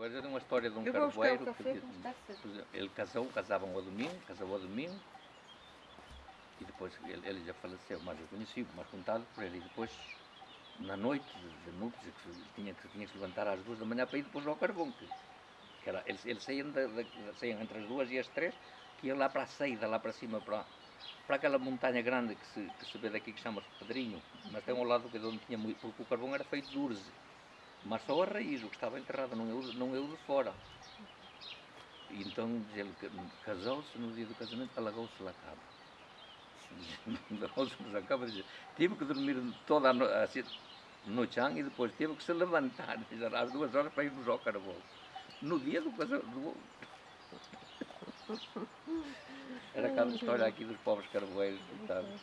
Pois é uma história de um carvoeiro café, ele casou, casavam ao domingo, casou ao domingo e depois ele, ele já faleceu, mas eu conheci, mas contado por ele. E depois, na noite de, núpcias, tinha, que tinha que se levantar às duas da manhã para ir depois ao carvão. Que, que era, eles, eles saíam, da, da- saíam entre as duas e as três, que iam lá para a saída, lá para cima, para, para aquela montanha grande que se, que se vê daqui que chama-se Pedrinho, mas tem um lado que é de onde tinha muito, porque o carvão era feito de urze, mas só a raiz, o que estava enterrado, não o, não o de fora. E então ele casou-se no dia do casamento, alagou-se lá cama. Alagou-se na cama, diz, tive que dormir toda a no, assim, no chão e depois teve que se levantar às duas horas para irmos ao carvão. No dia do casamento. Era aquela história aqui dos pobres carvoeiros, coitados.